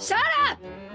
Shut up!